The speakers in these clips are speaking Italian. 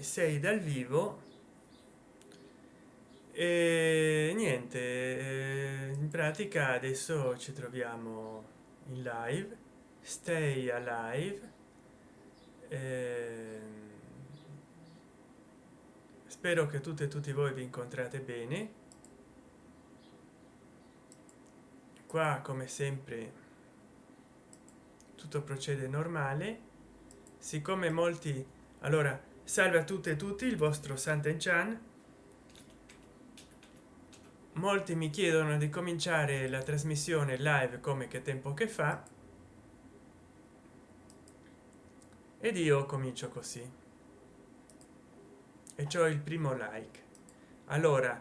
sei dal vivo e niente eh, in pratica adesso ci troviamo in live stay alive eh, spero che tutte e tutti voi vi incontrate bene. Qua come sempre tutto procede normale. Siccome molti allora salve a tutte e tutti il vostro santen chan. Molti mi chiedono di cominciare la trasmissione live come che tempo che fa. Ed io comincio così. E ciò il primo like. Allora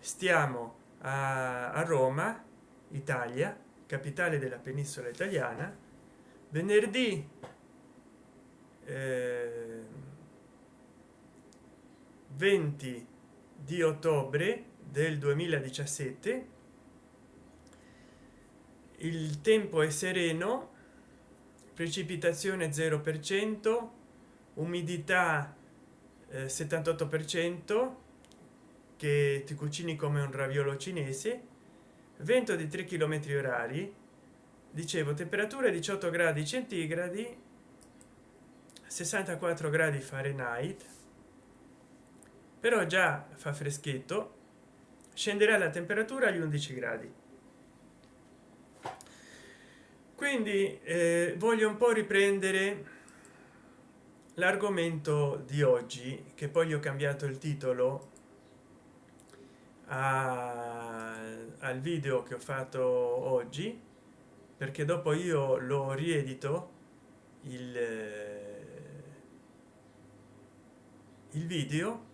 stiamo a, roma italia capitale della penisola italiana. Venerdì eh, 20 di ottobre del 2017 il tempo è sereno precipitazione 0 per cento umidità eh, 78 per cento che ti cucini come un raviolo cinese vento di 3 km orari dicevo temperatura 18 gradi centigradi 64 gradi fahrenheit però già fa freschetto scenderà la temperatura agli 11 gradi. Quindi eh, voglio un po riprendere l'argomento di oggi che poi ho cambiato il titolo a, al video che ho fatto oggi perché dopo io lo riedito il, il video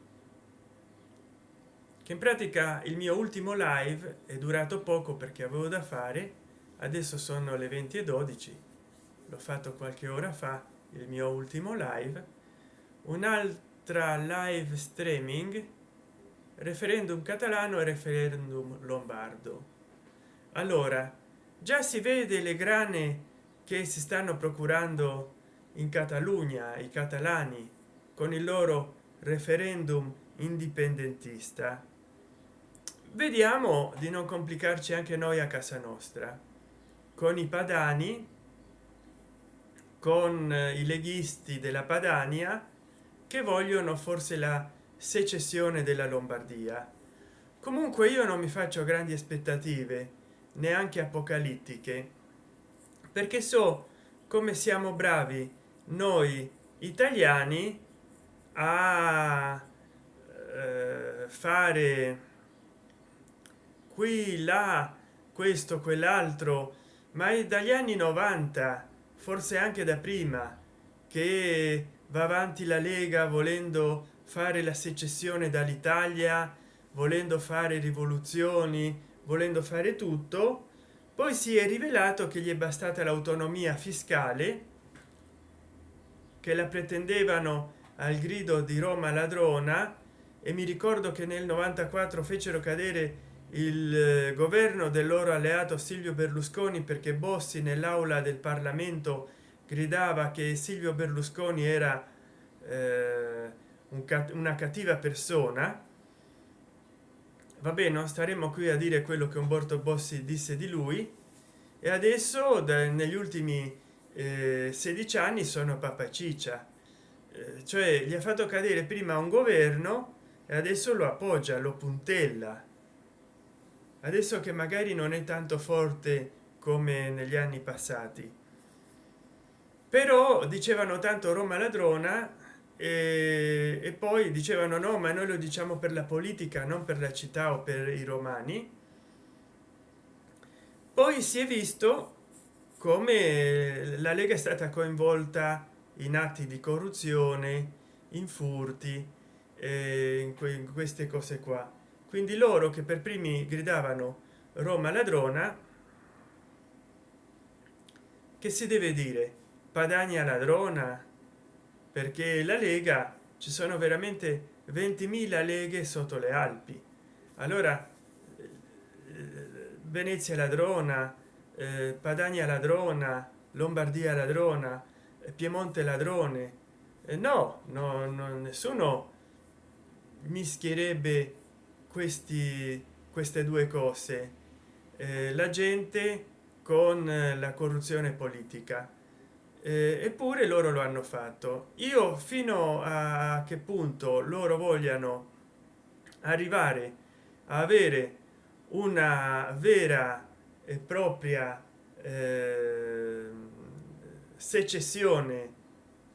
che in pratica il mio ultimo live è durato poco perché avevo da fare adesso sono le 20 e 12 l'ho fatto qualche ora fa il mio ultimo live. Un'altra live streaming referendum catalano e referendum lombardo. Allora già si vede le grane che si stanno procurando in catalogna i catalani con il loro referendum indipendentista vediamo di non complicarci anche noi a casa nostra. Con i padani con eh, i leghisti della padania che vogliono forse la secessione della lombardia. Comunque io non mi faccio grandi aspettative neanche apocalittiche perché so come siamo bravi noi italiani a eh, fare qui là questo quell'altro ma è dagli anni 90 forse anche da prima che va avanti la lega volendo fare la secessione dall'italia volendo fare rivoluzioni volendo fare tutto. Poi si è rivelato che gli è bastata l'autonomia fiscale che la pretendevano al grido di roma ladrona e mi ricordo che nel 94 fecero cadere il eh, governo del loro alleato silvio berlusconi perché bossi nell'aula del parlamento gridava che silvio berlusconi era eh, un una cattiva persona. Vabbè non staremo qui a dire quello che umberto bossi disse di lui. E adesso da, negli ultimi eh, 16 anni sono papa ciccia. Eh, cioè gli ha fatto cadere prima un governo e adesso lo appoggia lo puntella adesso che magari non è tanto forte come negli anni passati. Però dicevano tanto roma ladrona e, e poi dicevano no ma noi lo diciamo per la politica non per la città o per i romani. Poi si è visto come la lega è stata coinvolta in atti di corruzione in furti eh, in, que in queste cose qua quindi loro che per primi gridavano roma ladrona che si deve dire? Padania ladrona perché la lega ci sono veramente 20.000 leghe sotto le alpi. Allora venezia ladrona eh, padania ladrona lombardia ladrona piemonte ladrone. Eh, no, no, no nessuno mischierebbe questi queste due cose. Eh, la gente con la corruzione politica. Eh, eppure loro lo hanno fatto. Io fino a che punto loro vogliano arrivare a avere una vera e propria eh, secessione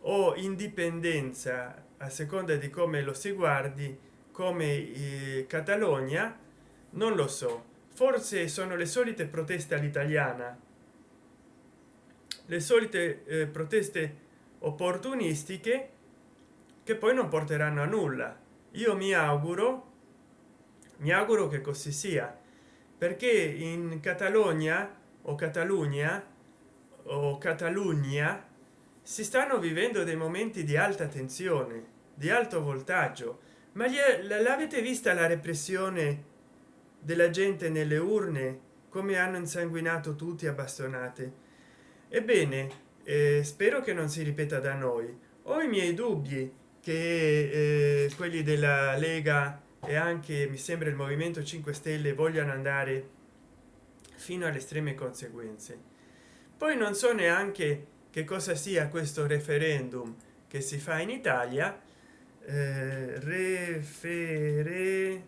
o indipendenza a seconda di come lo si guardi come catalogna non lo so. Forse sono le solite proteste all'italiana. Le solite eh, proteste opportunistiche che poi non porteranno a nulla. Io mi auguro mi auguro che così sia perché in catalogna o catalogna o catalogna si stanno vivendo dei momenti di alta tensione di alto voltaggio ma l'avete vista la repressione della gente nelle urne? Come hanno insanguinato tutti a bastonate ebbene eh, spero che non si ripeta da noi. Ho i miei dubbi che eh, quelli della lega e anche mi sembra il movimento 5 stelle vogliano andare fino alle estreme conseguenze. Poi non so neanche che cosa sia questo referendum che si fa in italia eh, refere.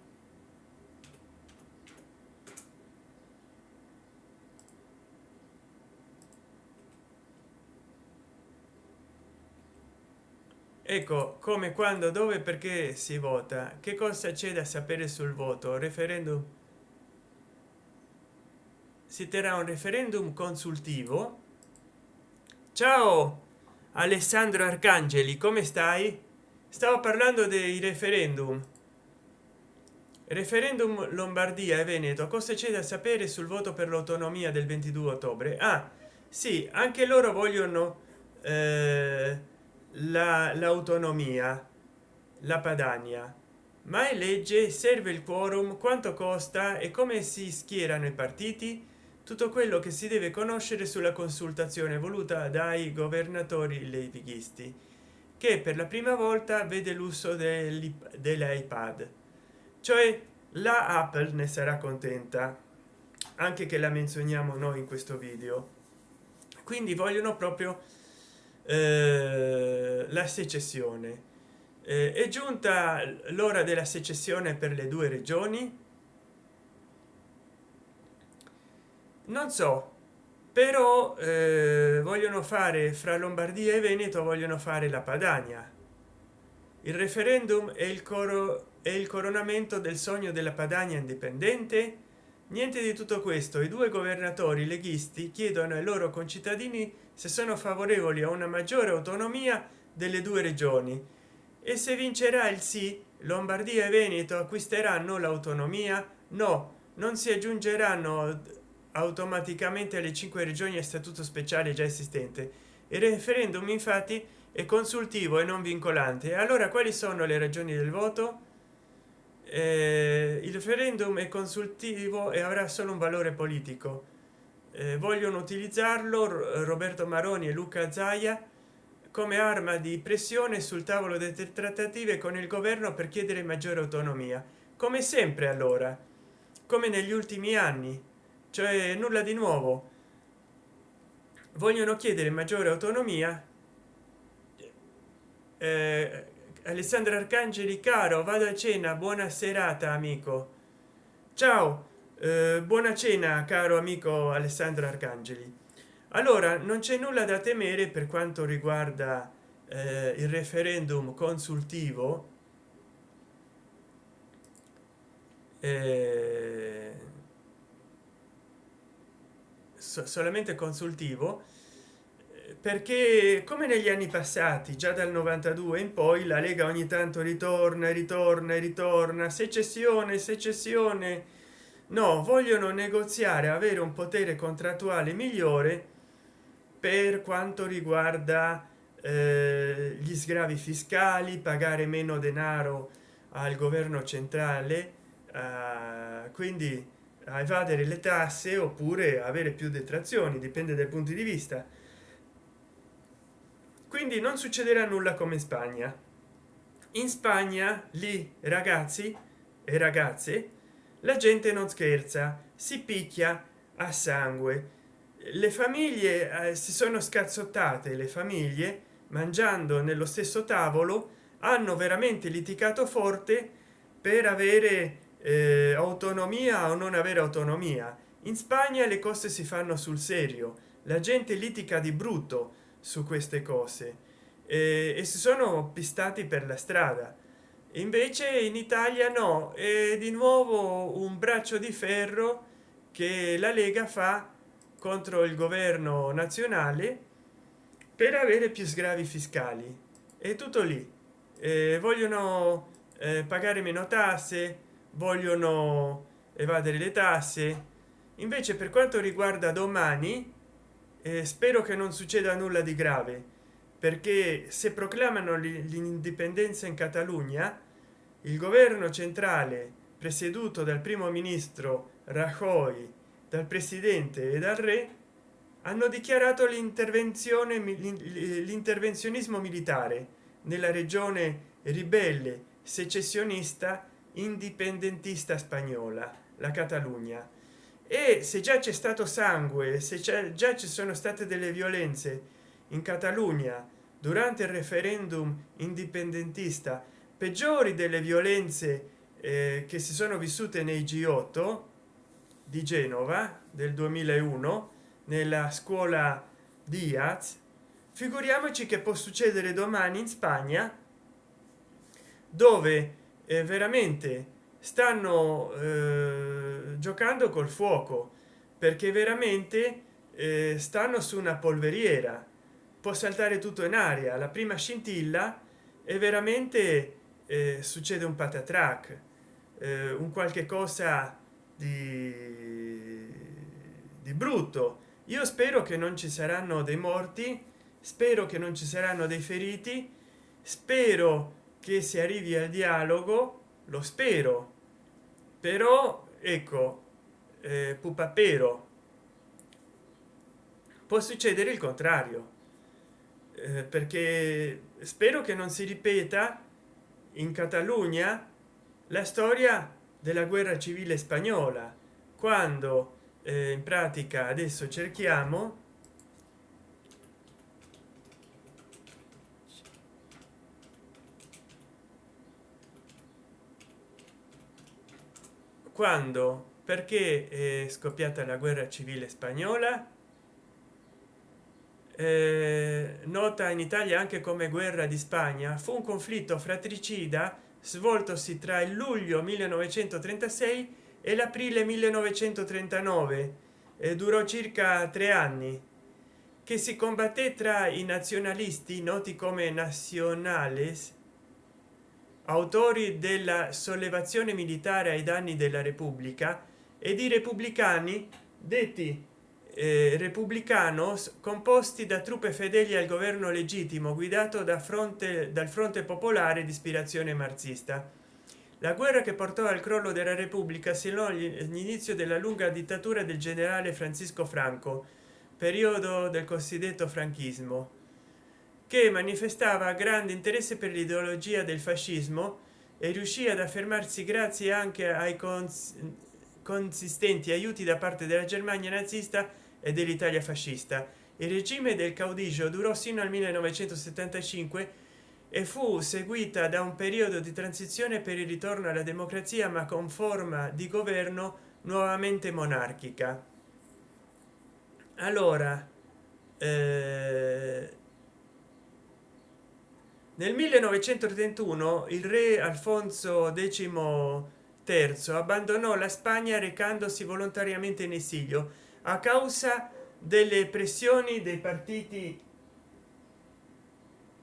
Ecco come quando dove perché si vota? Che cosa c'è da sapere sul voto? Referendum? Si terrà un referendum consultivo? Ciao alessandro arcangeli come stai stavo parlando dei referendum. Referendum lombardia e veneto cosa c'è da sapere sul voto per l'autonomia del 22 ottobre? Ah sì anche loro vogliono eh, l'autonomia la padania. Ma è legge serve il quorum quanto costa e come si schierano i partiti? Tutto quello che si deve conoscere sulla consultazione voluta dai governatori levighisti che per la prima volta vede l'uso dell'ipad. Cioè la apple ne sarà contenta anche che la menzioniamo noi in questo video. Quindi vogliono proprio eh, la secessione. Eh, è giunta l'ora della secessione per le due regioni? Non so però eh, vogliono fare fra lombardia e veneto vogliono fare la padania. Il referendum è il coro e il coronamento del sogno della padania indipendente? Niente di tutto questo. I due governatori leghisti chiedono ai loro concittadini se sono favorevoli a una maggiore autonomia delle due regioni. E se vincerà il sì lombardia e veneto acquisteranno l'autonomia? No non si aggiungeranno automaticamente alle cinque regioni a statuto speciale già esistente. Il referendum infatti è consultivo e non vincolante. Allora quali sono le ragioni del voto? Eh, il referendum è consultivo e avrà solo un valore politico. Eh, vogliono utilizzarlo roberto maroni e luca zaia come arma di pressione sul tavolo delle trattative con il governo per chiedere maggiore autonomia. Come sempre allora. Come negli ultimi anni cioè nulla di nuovo. Vogliono chiedere maggiore autonomia. Eh, alessandro arcangeli caro vado a cena. Buona serata amico. Ciao. Eh, buona cena caro amico alessandro arcangeli. Allora non c'è nulla da temere per quanto riguarda eh, il referendum consultivo. Eh, so, solamente consultivo eh, perché come negli anni passati già dal 92 in poi la lega ogni tanto ritorna ritorna ritorna secessione secessione. No vogliono negoziare avere un potere contrattuale migliore per quanto riguarda eh, gli sgravi fiscali pagare meno denaro al governo centrale quindi a evadere le tasse oppure avere più detrazioni dipende dai punti di vista. Quindi non succederà nulla come in spagna. In spagna lì ragazzi e ragazze la gente non scherza si picchia a sangue. Le famiglie eh, si sono scazzottate le famiglie mangiando nello stesso tavolo hanno veramente litigato forte per avere autonomia o non avere autonomia? In spagna le cose si fanno sul serio. La gente litica di brutto su queste cose. Eh, e si sono pistati per la strada. Invece in italia no. È di nuovo un braccio di ferro che la lega fa contro il governo nazionale per avere più sgravi fiscali. È tutto lì. Eh, vogliono eh, pagare meno tasse vogliono evadere le tasse. Invece per quanto riguarda domani eh, spero che non succeda nulla di grave perché se proclamano l'indipendenza in catalogna il governo centrale presieduto dal primo ministro rajoy dal presidente e dal re hanno dichiarato l'intervenzione l'intervenzionismo militare nella regione ribelle secessionista indipendentista spagnola la catalogna. E se già c'è stato sangue se già ci sono state delle violenze in catalogna durante il referendum indipendentista peggiori delle violenze eh, che si sono vissute nei g8 di genova del 2001 nella scuola diaz figuriamoci che può succedere domani in spagna dove veramente stanno eh, giocando col fuoco perché veramente eh, stanno su una polveriera. Può saltare tutto in aria. La prima scintilla e veramente eh, succede un patatrac eh, un qualche cosa di, di brutto. Io spero che non ci saranno dei morti spero che non ci saranno dei feriti spero che si arrivi al dialogo lo spero. Però ecco eh, pupapero può succedere il contrario eh, perché spero che non si ripeta in catalogna la storia della guerra civile spagnola quando eh, in pratica adesso cerchiamo quando? Perché è scoppiata la guerra civile spagnola? Eh, nota in italia anche come guerra di spagna. Fu un conflitto fratricida svoltosi tra il luglio 1936 e l'aprile 1939 e durò circa tre anni che si combatté tra i nazionalisti noti come nazionales autori della sollevazione militare ai danni della repubblica ed i repubblicani detti eh, repubblicanos composti da truppe fedeli al governo legittimo guidato da fronte dal fronte popolare di ispirazione marxista. La guerra che portò al crollo della repubblica segnò l'inizio della lunga dittatura del generale francisco franco periodo del cosiddetto franchismo che manifestava grande interesse per l'ideologia del fascismo e riuscì ad affermarsi grazie anche ai consistenti aiuti da parte della germania nazista e dell'italia fascista. Il regime del caudillo durò sino al 1975 e fu seguita da un periodo di transizione per il ritorno alla democrazia ma con forma di governo nuovamente monarchica. Allora eh, nel 1931 il re alfonso x abbandonò la spagna recandosi volontariamente in esilio a causa delle pressioni dei partiti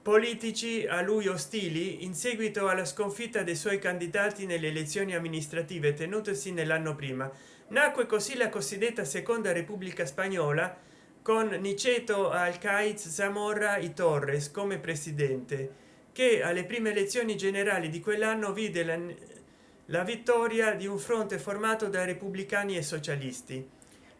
politici a lui ostili in seguito alla sconfitta dei suoi candidati nelle elezioni amministrative tenutesi nell'anno prima. Nacque così la cosiddetta seconda repubblica spagnola con niceto alcaiz zamorra y torres come presidente che alle prime elezioni generali di quell'anno vide la, la vittoria di un fronte formato da repubblicani e socialisti.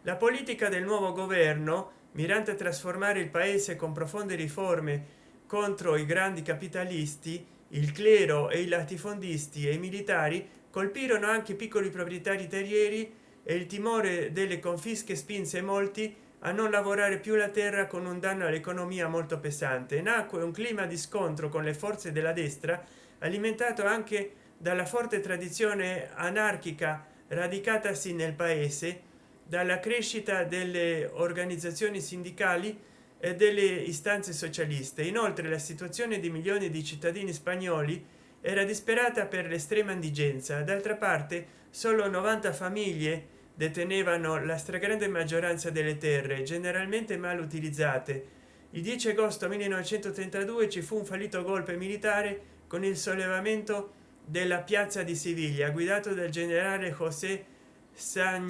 La politica del nuovo governo mirante a trasformare il paese con profonde riforme contro i grandi capitalisti il clero e i latifondisti e i militari colpirono anche piccoli proprietari terrieri e il timore delle confische spinse molti a non lavorare più la terra con un danno all'economia molto pesante. Nacque un clima di scontro con le forze della destra alimentato anche dalla forte tradizione anarchica radicatasi nel paese dalla crescita delle organizzazioni sindacali e delle istanze socialiste. Inoltre la situazione di milioni di cittadini spagnoli era disperata per l'estrema indigenza. D'altra parte solo 90 famiglie detenevano la stragrande maggioranza delle terre generalmente mal utilizzate. Il 10 agosto 1932 ci fu un fallito golpe militare con il sollevamento della piazza di siviglia guidato dal generale josé san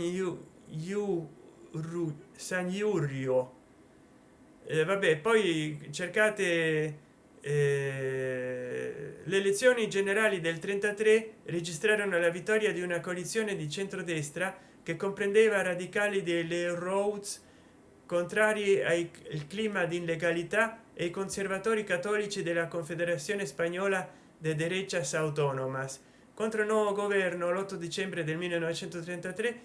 Saniurio eh, vabbè poi cercate eh, le elezioni generali del 33 registrarono la vittoria di una coalizione di centrodestra che comprendeva radicali delle roads contrari al clima di illegalità e i conservatori cattolici della confederazione spagnola de derechas autonomas. Contro il nuovo governo l'8 dicembre del 1933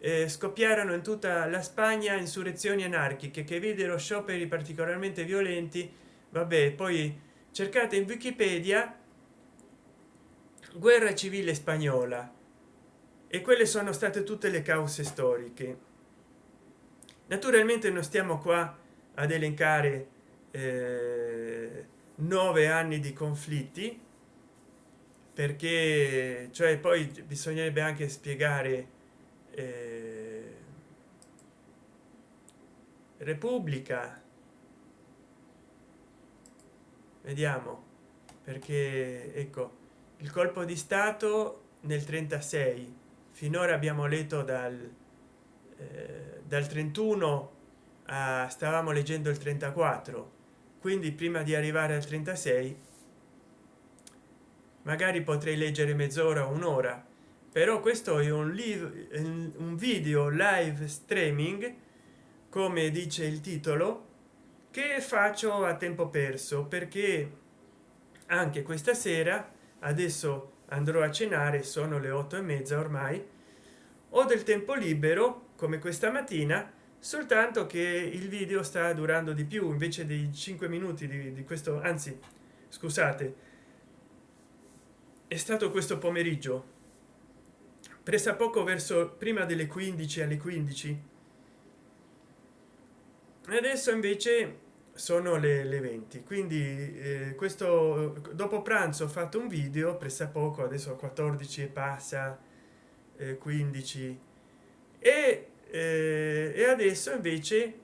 eh, scoppiarono in tutta la spagna insurrezioni anarchiche che videro scioperi particolarmente violenti. Vabbè poi cercate in wikipedia guerra civile spagnola e quelle sono state tutte le cause storiche. Naturalmente non stiamo qua ad elencare eh, nove anni di conflitti perché cioè poi bisognerebbe anche spiegare eh, repubblica. Vediamo perché ecco il colpo di stato nel 36 finora abbiamo letto dal eh, dal 31 a stavamo leggendo il 34 quindi prima di arrivare al 36 magari potrei leggere mezz'ora un'ora. Però questo è un, live, un video live streaming come dice il titolo che faccio a tempo perso perché anche questa sera adesso andrò a cenare sono le otto e mezza ormai. Ho del tempo libero come questa mattina soltanto che il video sta durando di più invece dei 5 minuti di, di questo anzi scusate è stato questo pomeriggio. Presa poco verso prima delle 15 alle 15 adesso invece sono le, le 20 quindi eh, questo dopo pranzo ho fatto un video pressa poco adesso 14 e passa eh, 15 e, eh, e adesso invece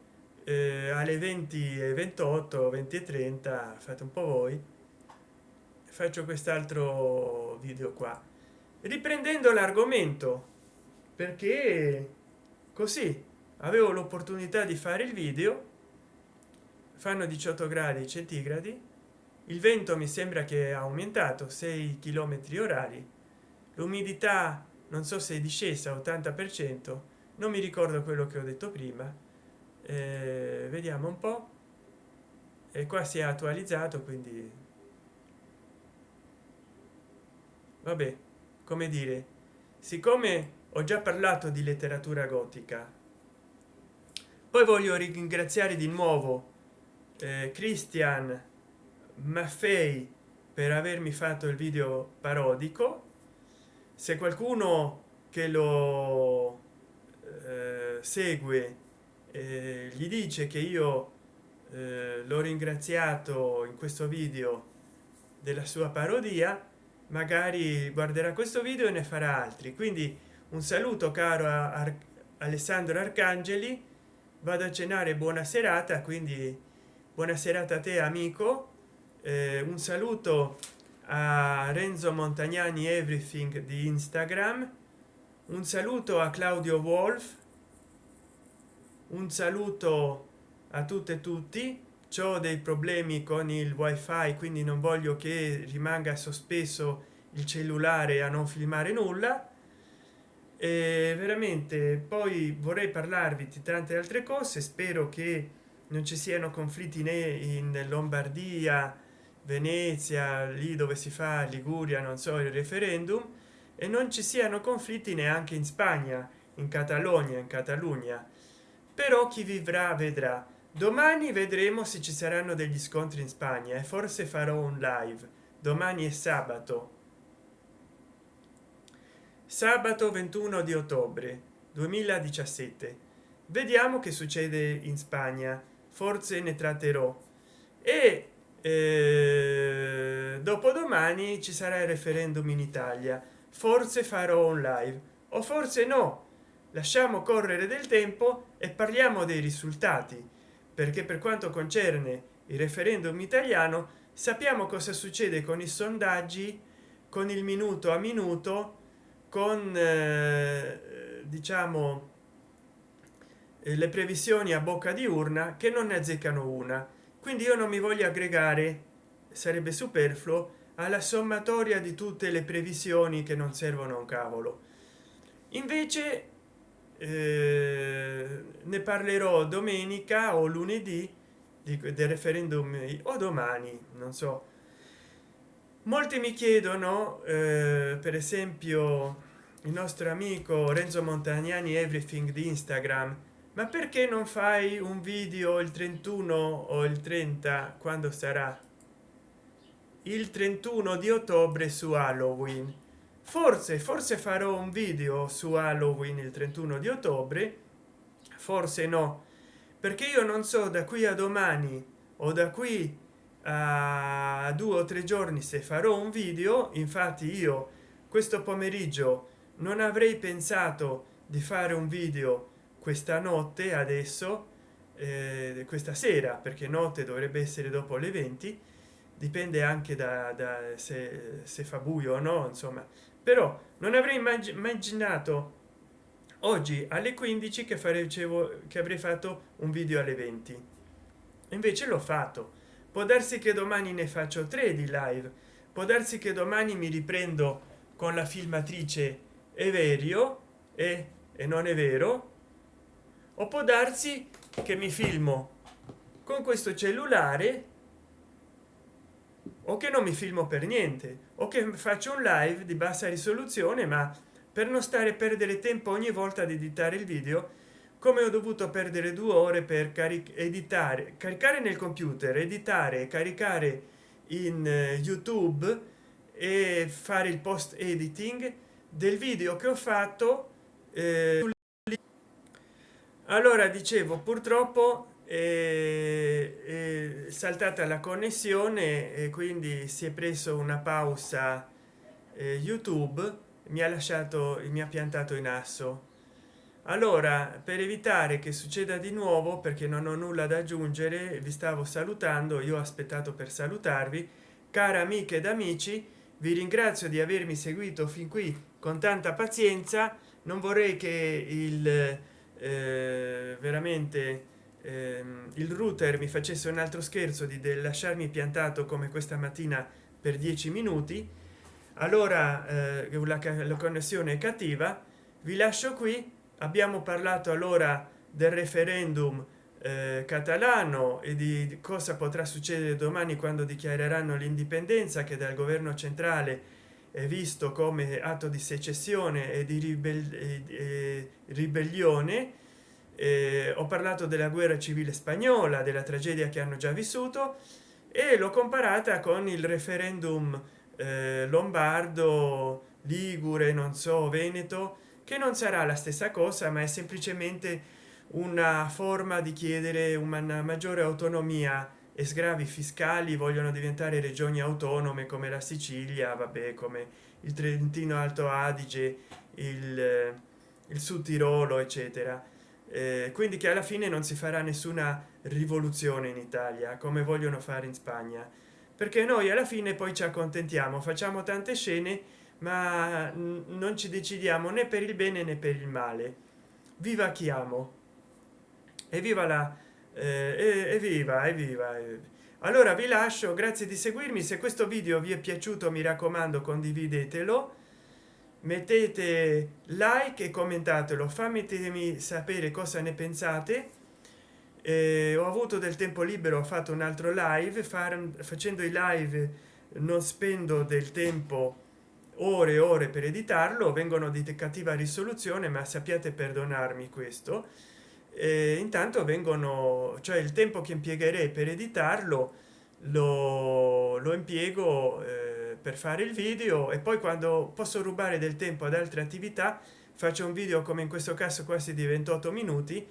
eh, alle 20 e 28 20 e 30 fate un po voi faccio quest'altro video qua. Riprendendo l'argomento perché così avevo l'opportunità di fare il video fanno 18 gradi centigradi. Il vento mi sembra che ha aumentato 6 km orari. L'umidità non so se è discesa 80 per cento non mi ricordo quello che ho detto prima. Eh, vediamo un po. E qua si è attualizzato quindi vabbè come dire siccome ho già parlato di letteratura gotica poi voglio ringraziare di nuovo christian maffei per avermi fatto il video parodico. Se qualcuno che lo eh, segue eh, gli dice che io eh, l'ho ringraziato in questo video della sua parodia magari guarderà questo video e ne farà altri. Quindi un saluto caro a Ar alessandro arcangeli. Vado a cenare buona serata quindi buona serata a te amico. Eh, un saluto a renzo montagnani everything di instagram. Un saluto a claudio wolf. Un saluto a tutte e tutti. Ho dei problemi con il wifi quindi non voglio che rimanga sospeso il cellulare a non filmare nulla. E veramente poi vorrei parlarvi di tante altre cose. Spero che non ci siano conflitti né in lombardia venezia lì dove si fa liguria non so il referendum e non ci siano conflitti neanche in spagna in catalogna in catalogna però chi vivrà vedrà. Domani vedremo se ci saranno degli scontri in spagna e forse farò un live. Domani è sabato. Sabato 21 di ottobre 2017 vediamo che succede in spagna forse ne tratterò. E eh, dopodomani ci sarà il referendum in italia. Forse farò un live o forse no. Lasciamo correre del tempo e parliamo dei risultati perché per quanto concerne il referendum italiano sappiamo cosa succede con i sondaggi con il minuto a minuto con eh, diciamo le previsioni a bocca di urna che non ne azzeccano una. Quindi io non mi voglio aggregare. Sarebbe superfluo alla sommatoria di tutte le previsioni che non servono a un cavolo. Invece eh, ne parlerò domenica o lunedì di, del referendum o domani non so. Molti mi chiedono eh, per esempio il nostro amico renzo montagnani everything di instagram ma perché non fai un video il 31 o il 30 quando sarà? Il 31 di ottobre su halloween. Forse forse farò un video su halloween il 31 di ottobre? Forse no perché io non so da qui a domani o da qui a due o tre giorni se farò un video. Infatti io questo pomeriggio non avrei pensato di fare un video questa notte adesso eh, questa sera perché notte dovrebbe essere dopo le 20 dipende anche da, da se, se, fa buio o no insomma. Però non avrei immaginato oggi alle 15 che facevo che avrei fatto un video alle 20 invece l'ho fatto. Può darsi che domani ne faccio tre di live. Può darsi che domani mi riprendo con la filmatrice everio e, e non è vero o può darsi che mi filmo con questo cellulare o che non mi filmo per niente o che faccio un live di bassa risoluzione ma per non stare a perdere tempo ogni volta di editare il video come ho dovuto perdere due ore per editare caricare nel computer editare caricare in eh, youtube e fare il post editing del video che ho fatto eh, allora dicevo purtroppo è, è saltata la connessione e quindi si è preso una pausa eh, youtube mi ha lasciato mi ha piantato in asso. Allora per evitare che succeda di nuovo perché non ho nulla da aggiungere vi stavo salutando io ho aspettato per salutarvi. Cara amiche ed amici vi ringrazio di avermi seguito fin qui con tanta pazienza. Non vorrei che il eh, veramente eh, il router mi facesse un altro scherzo di lasciarmi piantato come questa mattina per dieci minuti allora eh, la, la connessione è cattiva vi lascio qui abbiamo parlato allora del referendum eh, catalano e di cosa potrà succedere domani quando dichiareranno l'indipendenza che dal governo centrale visto come atto di secessione e di ribell eh, ribellione eh, ho parlato della guerra civile spagnola della tragedia che hanno già vissuto e l'ho comparata con il referendum eh, lombardo ligure non so veneto che non sarà la stessa cosa ma è semplicemente una forma di chiedere una maggiore autonomia e sgravi fiscali vogliono diventare regioni autonome come la sicilia vabbè come il trentino alto adige il, il sud tirolo eccetera. Eh, quindi che alla fine non si farà nessuna rivoluzione in italia come vogliono fare in spagna. Perché noi alla fine poi ci accontentiamo facciamo tante scene ma non ci decidiamo né per il bene né per il male. Viva chi amo. E viva la eh, evviva evviva allora vi lascio grazie di seguirmi. Se questo video vi è piaciuto mi raccomando condividetelo. Mettete like e commentatelo. Fatemi sapere cosa ne pensate. Eh, ho avuto del tempo libero ho fatto un altro live. Far, facendo i live non spendo del tempo ore e ore per editarlo. Vengono di cattiva risoluzione ma sappiate perdonarmi questo e intanto vengono cioè il tempo che impiegherei per editarlo lo, lo impiego eh, per fare il video e poi quando posso rubare del tempo ad altre attività faccio un video come in questo caso quasi di 28 minuti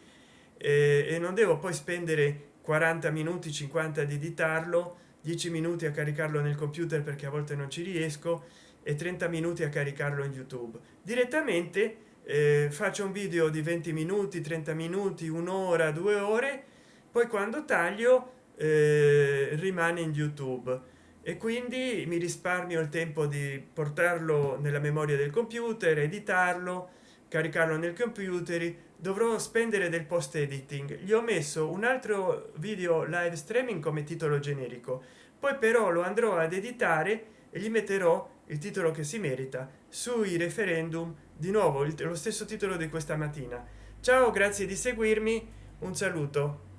eh, e non devo poi spendere 40 minuti 50 di editarlo 10 minuti a caricarlo nel computer perché a volte non ci riesco e 30 minuti a caricarlo in youtube. Direttamente eh, faccio un video di 20 minuti 30 minuti un'ora due ore poi quando taglio eh, rimane in youtube. E quindi mi risparmio il tempo di portarlo nella memoria del computer editarlo caricarlo nel computer dovrò spendere del post editing. Gli ho messo un altro video live streaming come titolo generico. Poi però lo andrò ad editare e gli metterò il titolo che si merita sui referendum di nuovo lo stesso titolo di questa mattina. Ciao grazie di seguirmi. Un saluto